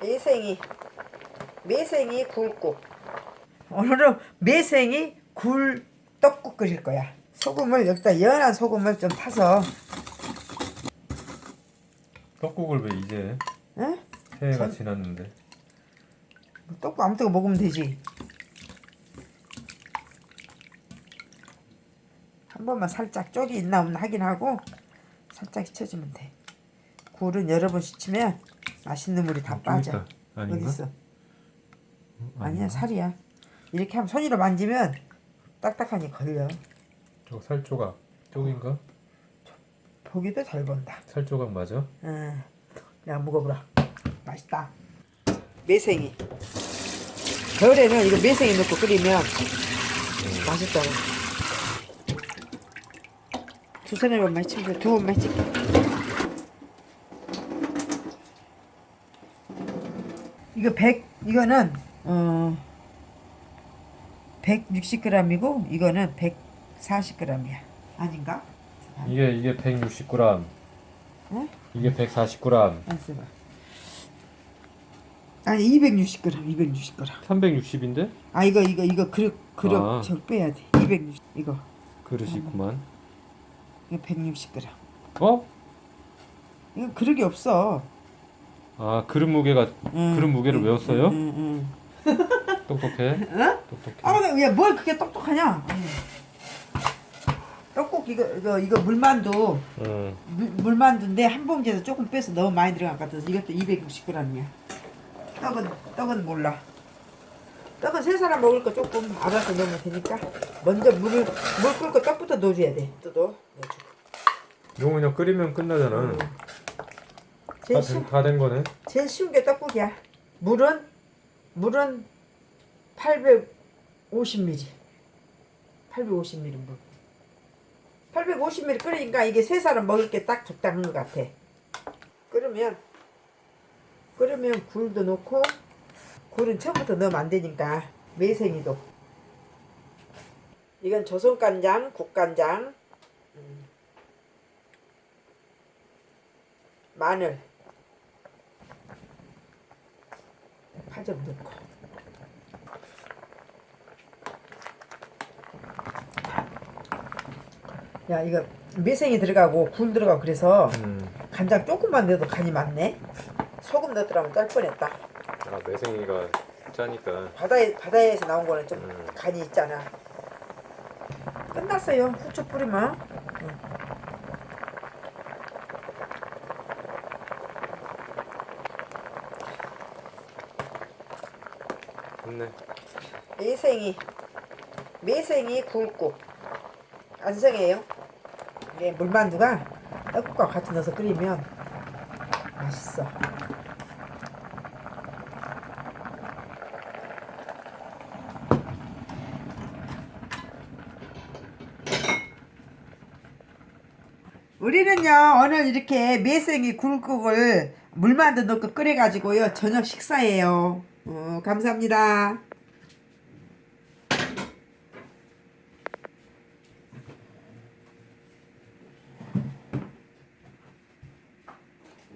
매생이 매생이 굴국 오늘은 매생이 굴 떡국 끓일 거야. 소금을 여기다 연한 소금을 좀 타서. 떡국을 왜 이제 응? 새해가 전- 지났는데? 떡국 아무 때나 먹으면 되지. 한 번만 살짝 쪽이 있나 없나 확인하고 살짝 씻어주면 돼 굴은 여러 번 씻으면 맛있는 물이 다좀 빠져 있다. 아닌가? 어딨어? 어, 아니야? 살이야 이렇게 하면 손으로 만지면 딱딱하니 걸려 저거 살조각 쪽인가? 보기도 잘 본다 살조각 맞아? 응. 야 먹어보라 맛있다 매생이 겨울에는 이거 매생이 넣고 끓이면 맛있잖아 두 손에 번만 치면 두 번만 칠게 이거 100 이거는 어 160g이고 이거는 140g이야 아닌가? 이게 이게 160g 응? 이게 140g 안 써봐. 아니 260g, 260g. 360인데? 아 이거 이거 이거 그릇 그릇 아. 저 빼야 돼. 260 이거 그릇이 있구만 이거 160g. 어? 이거 그릇이 없어. 아 그릇 무게가 응, 그릇 무게를 응, 외웠어요? 응, 응. 똑똑해 어? 똑똑해 아 근데 야뭘 그렇게 똑똑하냐? 응. 떡국 이거 이거 이거 물만두 응. 물, 물만두인데 한 봉지에서 조금 빼서 너무 많이 들어간 것 같아서 이것도 260g이야. 떡은 떡은 몰라. 떡은 세 사람 먹을 거 조금 알아서 넣으면 되니까 먼저 물을 물 끓고 떡부터 넣어줘야 돼. 또도 넣어주고. 이거 그냥 끓이면 끝나잖아 제일, 쉬, 다된 거네 제일 쉬운 게 떡국이야. 물은 물은 850ml. 850ml 물. 850ml 끓이니까 이게 세 사람 먹을 게 딱 적당한 것 같아. 끓으면 끓으면 굴도 넣고 굴은 처음부터 넣으면 안 되니까 매생이도 이건 조선간장, 국간장 음. 마늘 파좀 넣고. 야 이거 매생이 들어가고 굴 들어가고 그래서 음. 간장 조금만 넣어도 간이 맞네? 소금 넣더라면 짤 뻔했다. 아 매생이가 짜니까. 바다에, 바다에서 나온 거는 좀 음. 간이 있잖아. 끝났어요. 후추 뿌리면. 응. 좋네. 매생이 매생이 굴국 안성이에요. 이게 물만두가 떡국과 같이 넣어서 끓이면 맛있어. 우리는요 오늘 이렇게 매생이 굴국을 물만두 넣고 끓여가지고요 저녁 식사예요 어, 감사합니다